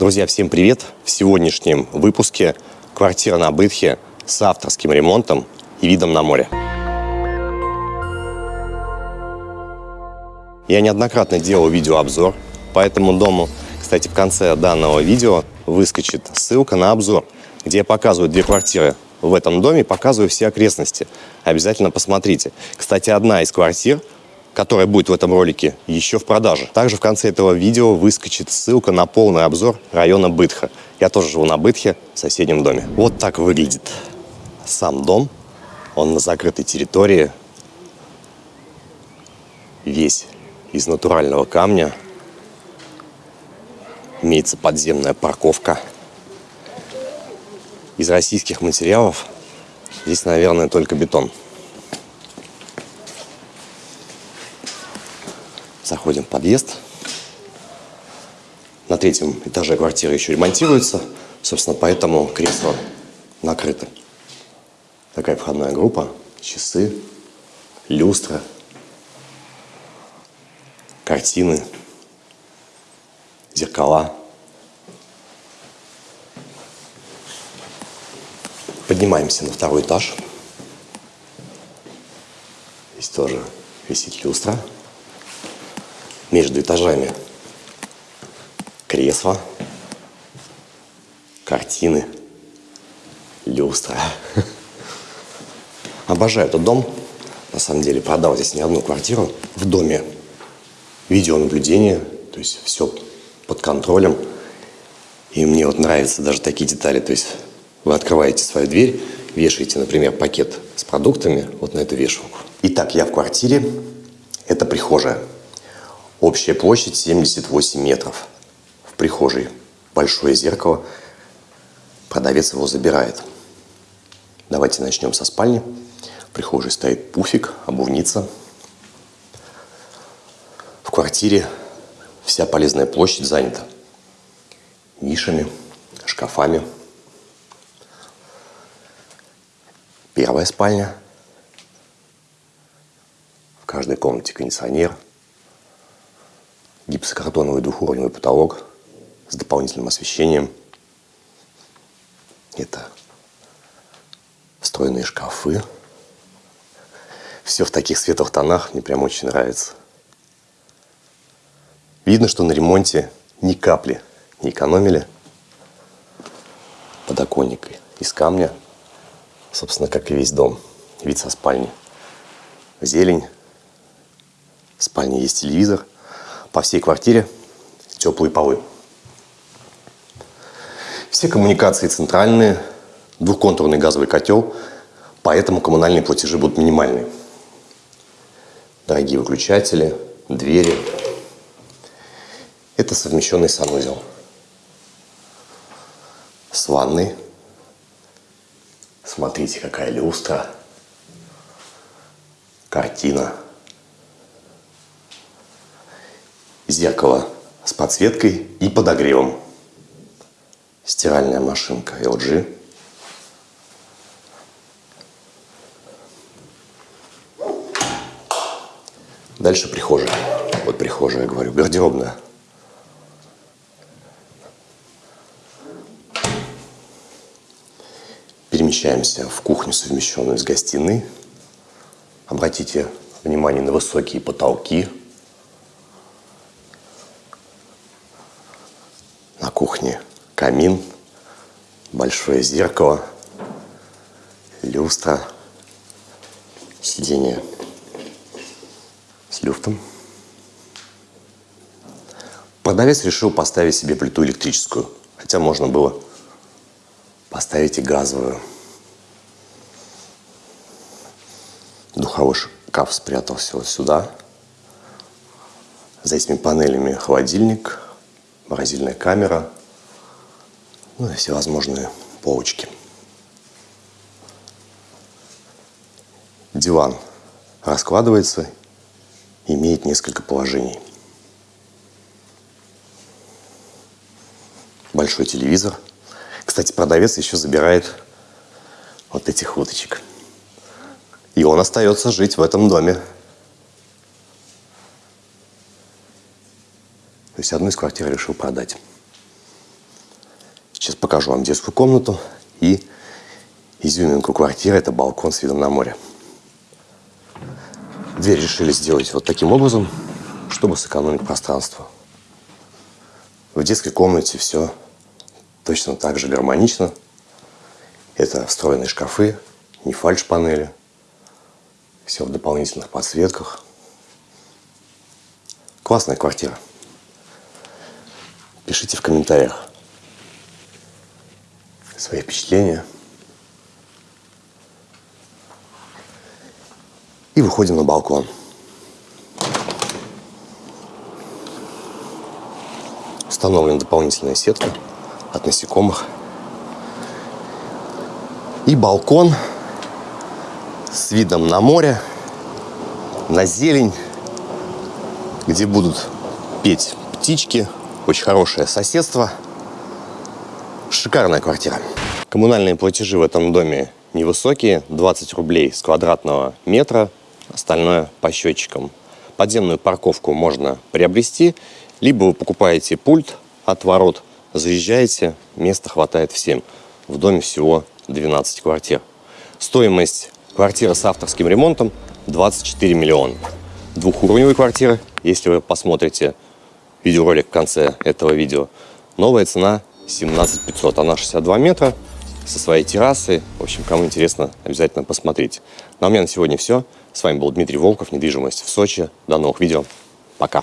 Друзья, всем привет! В сегодняшнем выпуске квартира на Бытхе с авторским ремонтом и видом на море. Я неоднократно делал видеообзор по этому дому. Кстати, в конце данного видео выскочит ссылка на обзор, где я показываю две квартиры в этом доме, показываю все окрестности. Обязательно посмотрите. Кстати, одна из квартир – которая будет в этом ролике, еще в продаже. Также в конце этого видео выскочит ссылка на полный обзор района Бытха. Я тоже живу на Бытхе, в соседнем доме. Вот так выглядит сам дом. Он на закрытой территории. Весь из натурального камня. Имеется подземная парковка. Из российских материалов здесь, наверное, только бетон. Заходим в подъезд. На третьем этаже квартира еще ремонтируется. Собственно, поэтому кресло накрыто. Такая входная группа. Часы, люстра, картины, зеркала. Поднимаемся на второй этаж. Здесь тоже висит люстра между этажами кресла, картины, люстра. Обожаю этот дом. На самом деле продал здесь не одну квартиру. В доме видеонаблюдение, то есть все под контролем. И мне вот нравятся даже такие детали. То есть вы открываете свою дверь, вешаете, например, пакет с продуктами вот на эту вешалку. Итак, я в квартире. Это прихожая. Общая площадь 78 метров. В прихожей большое зеркало. Продавец его забирает. Давайте начнем со спальни. В прихожей стоит пуфик, обувница. В квартире вся полезная площадь занята нишами, шкафами. Первая спальня. В каждой комнате кондиционер – гипсокартоновый двухуровневый потолок с дополнительным освещением. Это встроенные шкафы. Все в таких светлых тонах, мне прям очень нравится. Видно, что на ремонте ни капли не экономили. Подоконник из камня, собственно, как и весь дом. Вид со спальни. Зелень. В спальне есть телевизор – по всей квартире теплые полы. Все коммуникации центральные, двухконтурный газовый котел, поэтому коммунальные платежи будут минимальные. Дорогие выключатели, двери. Это совмещенный санузел. С ванной. Смотрите, какая люстра. Картина. Зеркало с подсветкой и подогревом. Стиральная машинка LG. Дальше прихожая. Вот прихожая, говорю, гардеробная. Перемещаемся в кухню, совмещенную с гостиной. Обратите внимание на высокие потолки, кухне камин, большое зеркало, люстра, сиденье с люфтом. Продавец решил поставить себе плиту электрическую, хотя можно было поставить и газовую. Духовой шкаф спрятался вот сюда. За этими панелями холодильник – морозильная камера, ну и всевозможные полочки. Диван раскладывается, имеет несколько положений. Большой телевизор. Кстати, продавец еще забирает вот этих уточек. И он остается жить в этом доме. То есть одну из квартир решил продать. Сейчас покажу вам детскую комнату и изюминку квартиры. Это балкон с видом на море. Дверь решили сделать вот таким образом, чтобы сэкономить пространство. В детской комнате все точно так же гармонично. Это встроенные шкафы, не фальш-панели. Все в дополнительных подсветках. Классная квартира. Пишите в комментариях свои впечатления. И выходим на балкон. Установлена дополнительная сетка от насекомых. И балкон с видом на море, на зелень, где будут петь птички. Очень хорошее соседство. Шикарная квартира. Коммунальные платежи в этом доме невысокие, 20 рублей с квадратного метра, остальное по счетчикам. Подземную парковку можно приобрести, либо вы покупаете пульт от ворот, заезжаете, места хватает всем. В доме всего 12 квартир. Стоимость квартиры с авторским ремонтом 24 миллиона. Двухуровневые квартиры, если вы посмотрите видеоролик в конце этого видео, новая цена 17 500. Она 62 метра со своей террасой. В общем, кому интересно, обязательно посмотрите. Ну а у меня на сегодня все. С вами был Дмитрий Волков, недвижимость в Сочи. До новых видео. Пока.